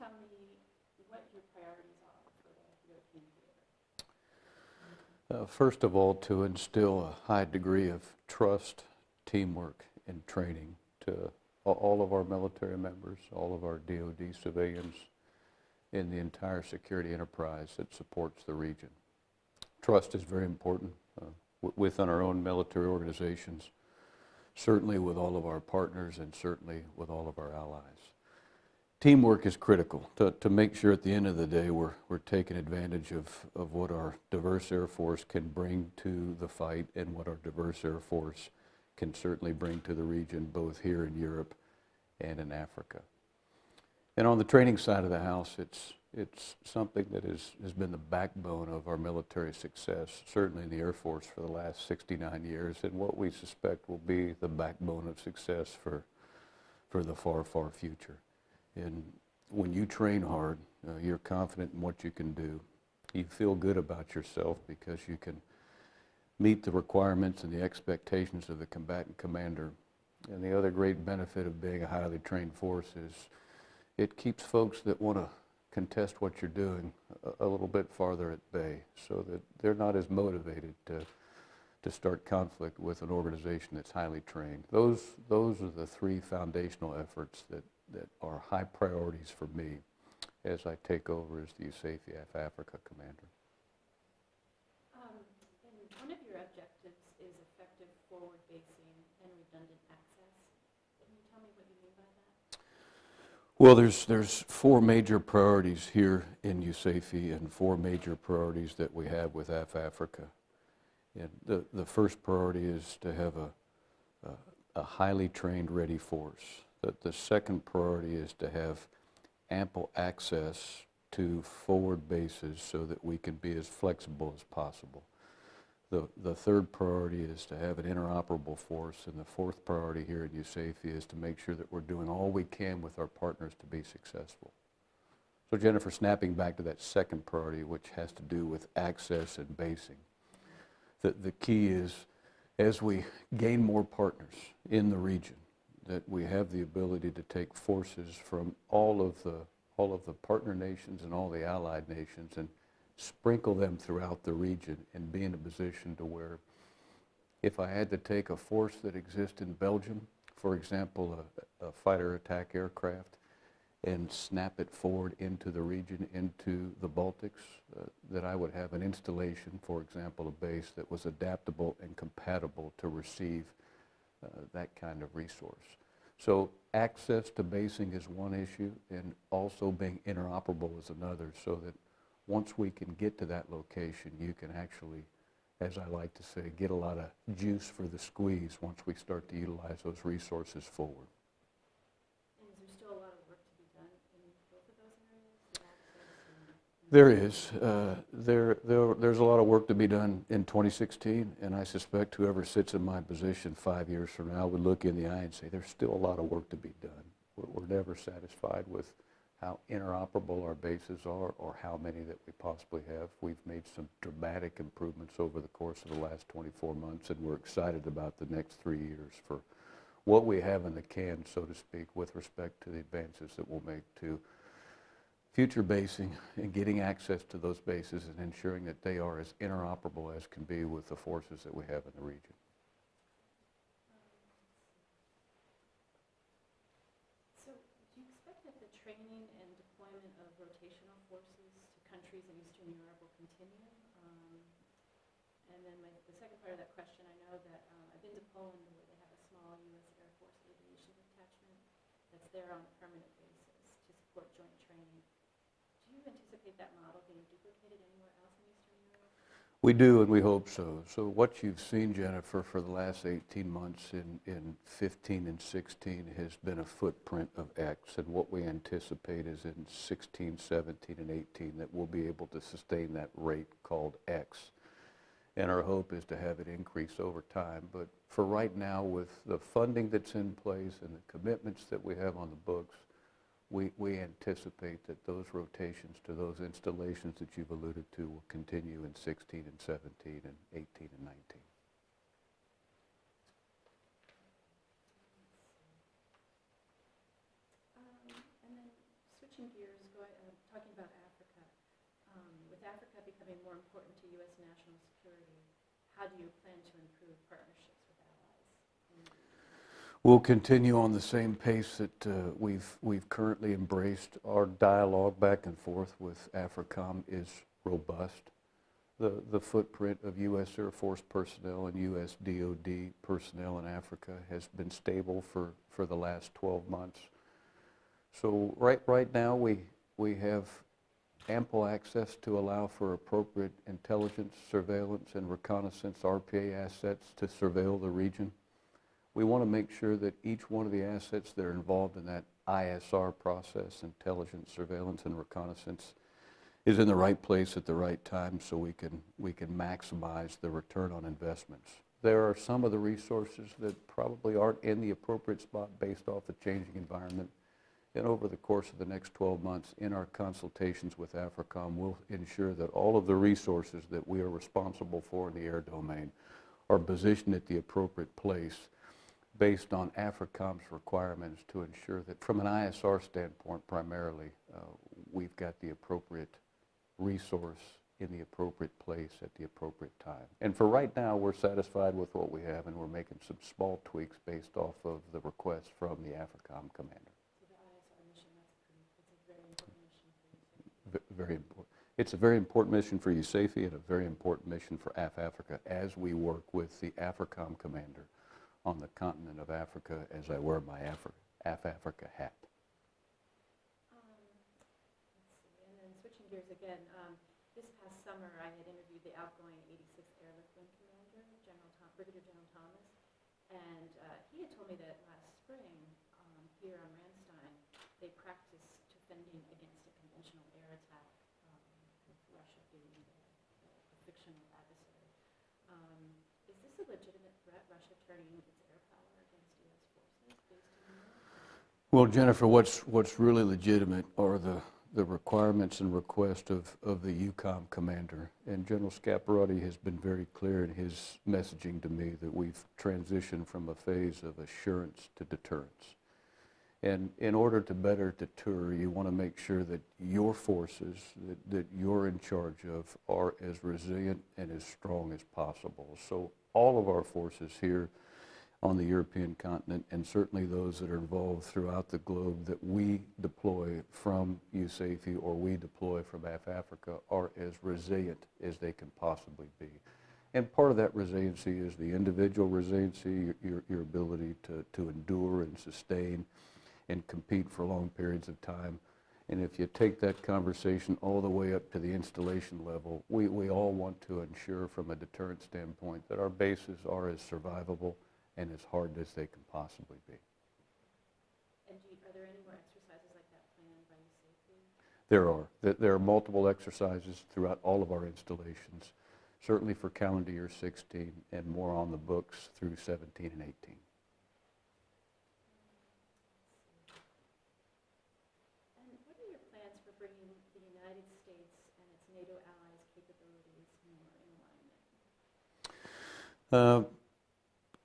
Tell me what your priorities are for the European theater? Uh, First of all, to instill a high degree of trust, teamwork, and training to all of our military members, all of our DoD civilians, in the entire security enterprise that supports the region. Trust is very important uh, within our own military organizations, certainly with all of our partners, and certainly with all of our allies. Teamwork is critical to, to make sure at the end of the day we're, we're taking advantage of, of what our diverse Air Force can bring to the fight and what our diverse Air Force can certainly bring to the region, both here in Europe and in Africa. And on the training side of the house, it's, it's something that is, has been the backbone of our military success, certainly in the Air Force for the last 69 years, and what we suspect will be the backbone of success for, for the far, far future. And when you train hard, uh, you're confident in what you can do. You feel good about yourself because you can meet the requirements and the expectations of the combatant commander. And the other great benefit of being a highly trained force is it keeps folks that want to contest what you're doing a, a little bit farther at bay so that they're not as motivated to, to start conflict with an organization that's highly trained. Those, those are the three foundational efforts that, that are high priorities for me as I take over as the USAFE Africa commander. Um, And one of your objectives is effective forward basing and redundant access. Can you tell me what you mean by that? Well, there's, there's four major priorities here in USAFE and four major priorities that we have with AF Africa. And the, the first priority is to have a, a, a highly trained, ready force. The, the second priority is to have ample access to forward bases so that we can be as flexible as possible. The, the third priority is to have an interoperable force, and the fourth priority here at USAFE is to make sure that we're doing all we can with our partners to be successful. So Jennifer, snapping back to that second priority, which has to do with access and basing, the, the key is as we gain more partners in the region, that we have the ability to take forces from all of the, all of the partner nations and all the allied nations and sprinkle them throughout the region and be in a position to where if I had to take a force that exists in Belgium, for example, a, a fighter attack aircraft, and snap it forward into the region, into the Baltics, uh, that I would have an installation, for example, a base that was adaptable and compatible to receive uh, that kind of resource. So access to basing is one issue, and also being interoperable is another, so that once we can get to that location, you can actually, as I like to say, get a lot of juice for the squeeze once we start to utilize those resources forward. And is there still a lot of work to be done in both of those areas? the access and- There is. Uh, There, there, there's a lot of work to be done in 2016, and I suspect whoever sits in my position five years from now would look in the eye and say, there's still a lot of work to be done. We're, we're never satisfied with how interoperable our bases are or how many that we possibly have. We've made some dramatic improvements over the course of the last 24 months, and we're excited about the next three years for what we have in the can, so to speak, with respect to the advances that we'll make to future basing and getting access to those bases and ensuring that they are as interoperable as can be with the forces that we have in the region. So do you expect that the training and deployment of rotational forces to countries in Eastern Europe will continue? Um, And then my, the second part of that question, I know that, um, I've been to Poland where they have a small U.S. Air Force aviation detachment that's there on a permanent basis to support joint training. You anticipate that model duplicated anywhere else in Eastern Europe? We do, and we hope so. So what you've seen, Jennifer, for the last 18 months in, in 15 and 16 has been a footprint of X, and what we anticipate is in 16, 17, and 18 that we'll be able to sustain that rate called X. And our hope is to have it increase over time. But for right now, with the funding that's in place and the commitments that we have on the books, we, we anticipate that those rotations to those installations that you've alluded to will continue in 16 and 17 and 18 and 19. Um, And then switching gears, going, uh, talking about Africa, um, with Africa becoming more important to U.S. national security, how do you plan to improve partnerships with allies? in the region? We'll continue on the same pace that uh, we've, we've currently embraced. Our dialogue back and forth with AFRICOM is robust. The, the footprint of U.S. Air Force personnel and U.S. DOD personnel in Africa has been stable for, for the last 12 months. So right, right now, we, we have ample access to allow for appropriate intelligence, surveillance, and reconnaissance RPA assets to surveil the region. We want to make sure that each one of the assets that are involved in that ISR process, intelligence, surveillance, and reconnaissance, is in the right place at the right time so we can, we can maximize the return on investments. There are some of the resources that probably aren't in the appropriate spot based off the changing environment. And over the course of the next 12 months, in our consultations with AFRICOM, we'll ensure that all of the resources that we are responsible for in the air domain are positioned at the appropriate place based on AFRICOM's requirements to ensure that from an ISR standpoint primarily, uh, we've got the appropriate resource in the appropriate place at the appropriate time. And for right now, we're satisfied with what we have and we're making some small tweaks based off of the request from the AFRICOM commander. So the ISR mission, that's a pretty, that's a very important mission for you. V- Very important. It's a very important mission for USAFE and a very important mission for AF Africa as we work with the AFRICOM commander on the continent of Africa as I wear my Afri- AF Africa hat. Um, and then switching gears again, um, this past summer, I had interviewed the outgoing 86th Airlift Wing Commander, General Tom, Brigadier General Thomas, and uh, he had told me that last spring, um, here on Ramstein, they practiced defending against a conventional air attack, um, with Russia being the fictional adversary. Um, Is this a legitimate threat, Russia turning its air power against U.S. forces based in Europe? Well, Jennifer, what's, what's really legitimate are the, the requirements and request of, of the EUCOM commander. And General Scaparrotti has been very clear in his messaging to me that we've transitioned from a phase of assurance to deterrence. And in order to better deter, you want to make sure that your forces that, that you're in charge of are as resilient and as strong as possible. So all of our forces here on the European continent, and certainly those that are involved throughout the globe that we deploy from USAFE or we deploy from AF Africa are as resilient as they can possibly be. And part of that resiliency is the individual resiliency, your, your, your ability to, to endure and sustain and compete for long periods of time. And if you take that conversation all the way up to the installation level, we, we all want to ensure from a deterrent standpoint that our bases are as survivable and as hard as they can possibly be. And do you, are there any more exercises like that planned by you safely? There are. There- are multiple exercises throughout all of our installations, certainly for calendar year 16 and more on the books through 17 and 18. And what are your plans for bringing the United States and its NATO allies' capabilities more in alignment? Uh,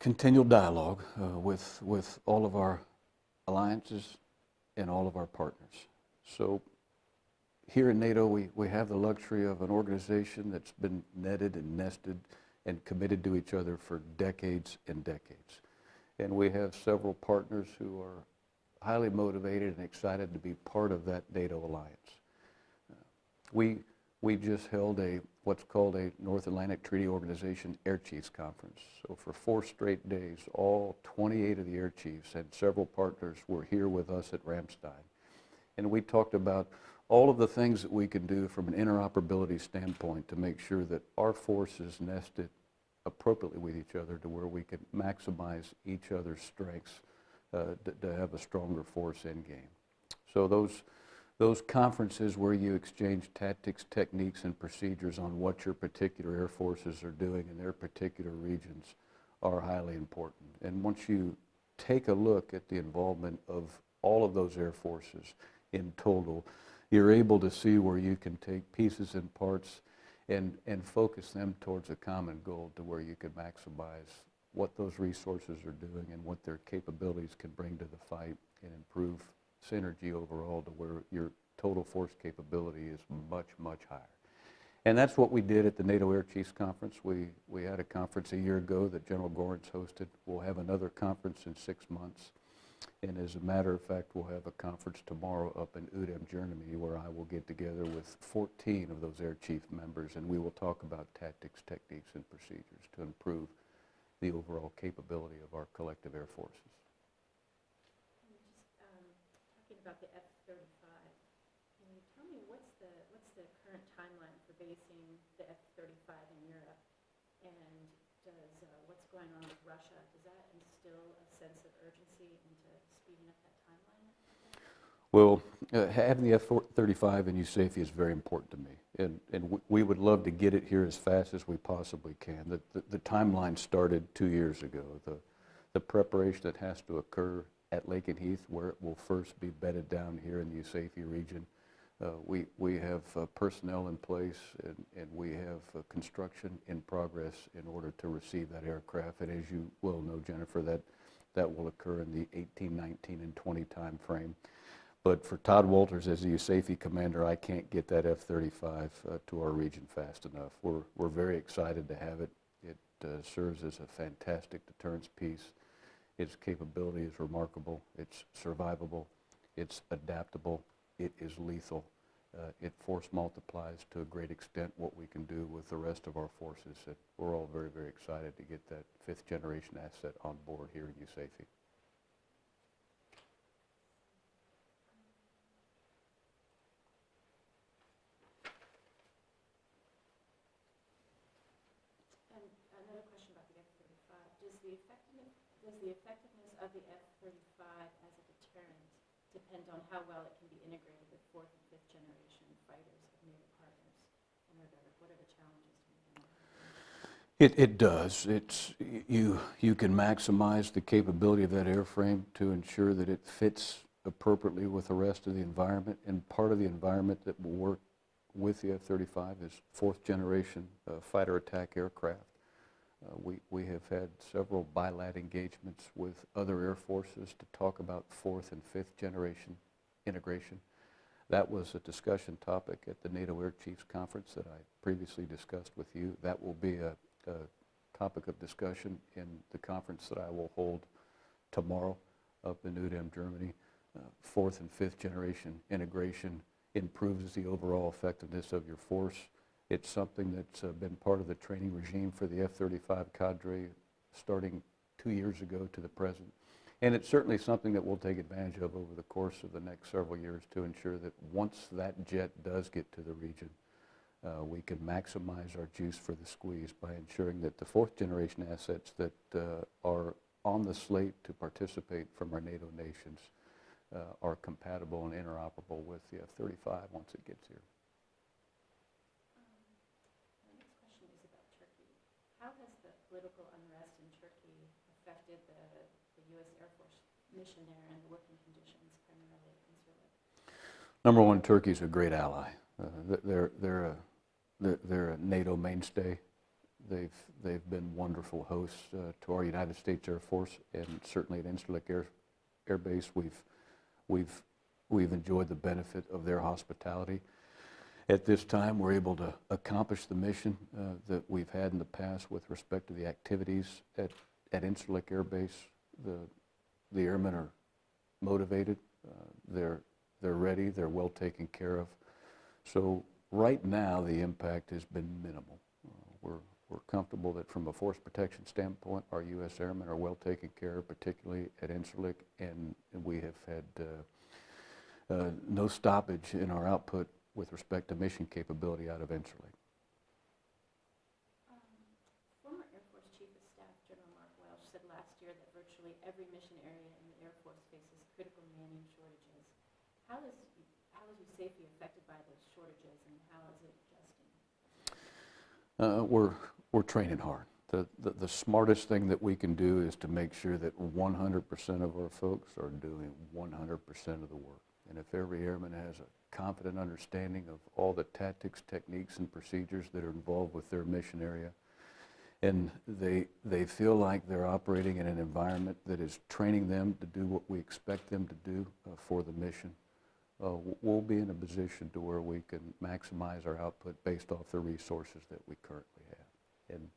Continual dialogue uh, with, with all of our alliances and all of our partners. So here in NATO, we, we have the luxury of an organization that's been netted and nested and committed to each other for decades and decades. And we have several partners who are highly motivated and excited to be part of that NATO alliance. Uh, We, we just held a, what's called a North Atlantic Treaty Organization Air Chiefs Conference. So for four straight days, all 28 of the air chiefs and several partners were here with us at Ramstein. And we talked about all of the things that we can do from an interoperability standpoint to make sure that our forces nested appropriately with each other to where we can maximize each other's strengths uh, to, to have a stronger force in game. So those, those conferences where you exchange tactics, techniques, and procedures on what your particular air forces are doing in their particular regions are highly important. And once you take a look at the involvement of all of those air forces in total, you're able to see where you can take pieces and parts and, and focus them towards a common goal to where you can maximize what those resources are doing and what their capabilities can bring to the fight and improve synergy overall to where you're, total force capability is much, much higher. And that's what we did at the NATO Air Chiefs Conference. We, we had a conference a year ago that General Gorenc hosted. We'll have another conference in six months. And as a matter of fact, we'll have a conference tomorrow up in Uedem, Germany, where I will get together with 14 of those Air Chief members, and we will talk about tactics, techniques, and procedures to improve the overall capability of our collective air forces. And just um, talking about the F-35, can you tell me what's the, what's the current timeline for basing the F-35 in Europe? And does, uh, what's going on with Russia, does that instill a sense of urgency into speeding up that timeline? Well, uh, having the F-35 in USAFE is very important to me, and, and we would love to get it here as fast as we possibly can. The, the, the timeline started two years ago. The, the preparation that has to occur at Lakenheath, where it will first be bedded down here in the USAFE region. Uh, we, we have uh, personnel in place, and, and we have uh, construction in progress in order to receive that aircraft. And as you well know, Jennifer, that, that will occur in the 18, 19, and 20 time frame. But for Tod Wolters as the USAFE commander, I can't get that F-35 uh, to our region fast enough. We're, we're very excited to have it. It uh, serves as a fantastic deterrence piece. Its capability is remarkable. It's survivable. It's adaptable. It is lethal. Uh, It force multiplies to a great extent what we can do with the rest of our forces. We're all very, very excited to get that fifth generation asset on board here in USAFE. And another question about the F-35, does the effectiveness, does the effectiveness of the F-35 as a deterrent depend on how well it can be integrated with fourth and fifth generation fighters of NATO partners? And are there, what are the challenges? It, it does. It's, you, you can maximize the capability of that airframe to ensure that it fits appropriately with the rest of the environment. And part of the environment that will work with the F-35 is fourth generation uh, fighter attack aircraft. Uh, we, we have had several bilat engagements with other air forces to talk about fourth and fifth generation integration. That was a discussion topic at the NATO Air Chiefs Conference that I previously discussed with you. That will be a, a topic of discussion in the conference that I will hold tomorrow up in Uedem, Germany. Uh, fourth and fifth generation integration improves the overall effectiveness of your force. It's something that's uh, been part of the training regime for the F-35 cadre starting two years ago to the present. And it's certainly something that we'll take advantage of over the course of the next several years to ensure that once that jet does get to the region, uh, we can maximize our juice for the squeeze by ensuring that the fourth generation assets that uh, are on the slate to participate from our NATO nations uh, are compatible and interoperable with the F-35 once it gets here. Um, My next question is about Turkey. How has the political unrest in Turkey affected the, the U.S. Air Force and working conditions primarily at Incirlik? Number one, Turkey's a great ally. Uh, They're, they're, a, they're- they're a NATO mainstay. They've, they've been wonderful hosts uh, to our United States Air Force, and certainly at Incirlik Air, Air Base, we've, we've, we've enjoyed the benefit of their hospitality. At this time, we're able to accomplish the mission uh, that we've had in the past with respect to the activities at, at Incirlik Air Base. The, the airmen are motivated, uh, they're, they're ready, they're well taken care of. So right now, the impact has been minimal. Uh, We're, we're comfortable that from a force protection standpoint, our U.S. airmen are well taken care of, particularly at Incirlik, and and we have had uh, uh, no stoppage in our output with respect to mission capability out of Incirlik. Um, Former Air Force Chief of Staff General Mark Welsh said last year that virtually every mission area in the Air Force faces critical manning shortages. How is, how is USAFE affected by those shortages and how is it adjusting? Uh, We're, we're training hard. The, the the smartest thing that we can do is to make sure that 100% of our folks are doing 100% of the work. And if every airman has a confident understanding of all the tactics, techniques, and procedures that are involved with their mission area, and they, they feel like they're operating in an environment that is training them to do what we expect them to do uh, for the mission, uh, we'll be in a position to where we can maximize our output based off the resources that we currently have. And,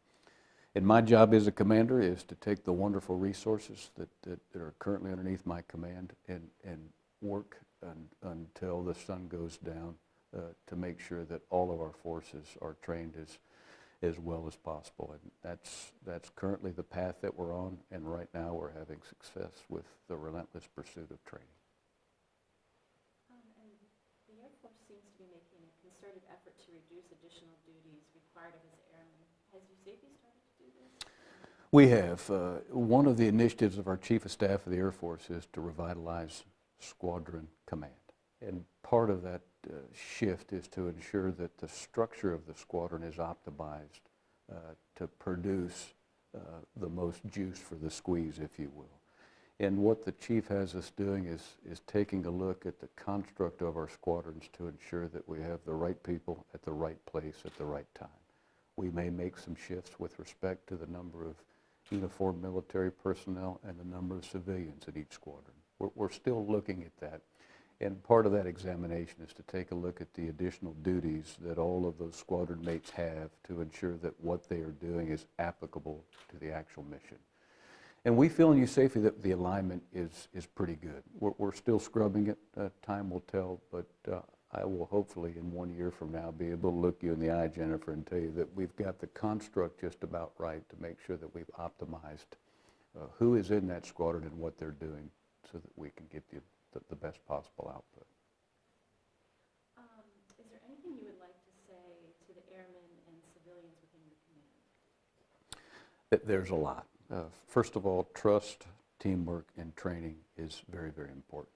and my job as a commander is to take the wonderful resources that, that that are currently underneath my command and, and work un- until the sun goes down uh, to make sure that all of our forces are trained as, as well as possible. And that's, that's currently the path that we're on, and right now we're having success with the relentless pursuit of training. Um, And the Air Force seems to be making a concerted effort to reduce additional required of its airmen. Has started to do this? We have. uh, One of the initiatives of our Chief of Staff of the Air Force is to revitalize Squadron Command. And part of that uh, shift is to ensure that the structure of the squadron is optimized uh, to produce uh, the most juice for the squeeze, if you will. And what the chief has us doing is, is taking a look at the construct of our squadrons to ensure that we have the right people at the right place at the right time. We may make some shifts with respect to the number of uniformed military personnel and the number of civilians in each squadron. We're, we're still looking at that. And part of that examination is to take a look at the additional duties that all of those squadron mates have to ensure that what they are doing is applicable to the actual mission. And we feel in USAFE that the alignment is, is pretty good. We're, we're still scrubbing it, uh, time will tell, but uh, I will hopefully in one year from now be able to look you in the eye, Jennifer, and tell you that we've got the construct just about right to make sure that we've optimized uh, who is in that squadron and what they're doing so that we can get the, the, the best possible output. Um, Is there anything you would like to say to the airmen and civilians within your command? There's a lot. Uh, First of all, trust, teamwork, and training is very, very important.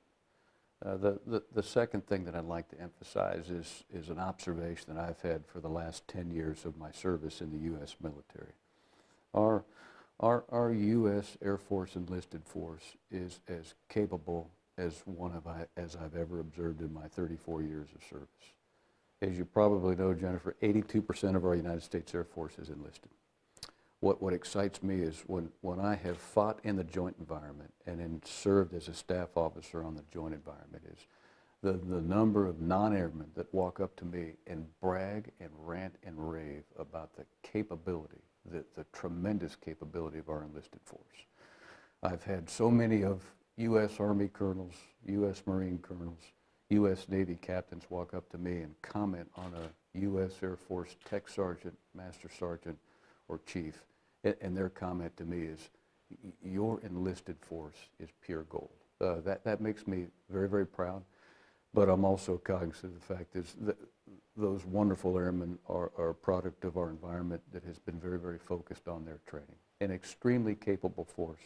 Uh, The, the, the second thing that I'd like to emphasize is, is an observation that I've had for the last 10 years of my service in the U.S. military. Our, our, our U.S. Air Force enlisted force is as capable as one of I, as I've ever observed in my 34 years of service. As you probably know, Jennifer, 82% of our United States Air Force is enlisted. What, what excites me is when, when I have fought in the joint environment and then served as a staff officer on the joint environment is the, the number of non-airmen that walk up to me and brag and rant and rave about the capability, the, the tremendous capability of our enlisted force. I've had so many of U.S. Army colonels, U.S. Marine colonels, U.S. Navy captains walk up to me and comment on a U.S. Air Force tech sergeant, master sergeant, or chief, and their comment to me is, your enlisted force is pure gold. Uh, That, that makes me very, very proud, but I'm also cognizant of the fact is that those wonderful airmen are, are a product of our environment that has been very, very focused on their training. An extremely capable force,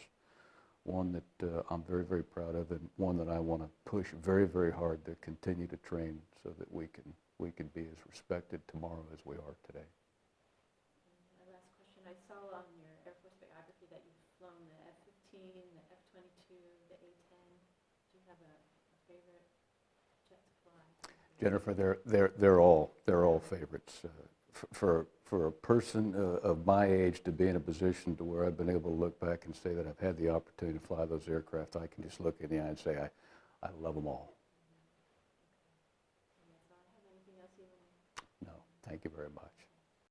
one that uh, I'm very, very proud of, and one that I want to push very, very hard to continue to train so that we can, we can be as respected tomorrow as we are today. And My last question, I saw on your Air Force biography that you've flown the F-15, the F-22, the A-10. Do you have a a favorite jet to fly? Jennifer, they're, they're, they're all, they're all favorites. Uh, For, for a person uh, of my age to be in a position to where I've been able to look back and say that I've had the opportunity to fly those aircraft, I can just look in the eye and say, I, I love them all. And that's all I have. Anything else you want to? No, thank you very much.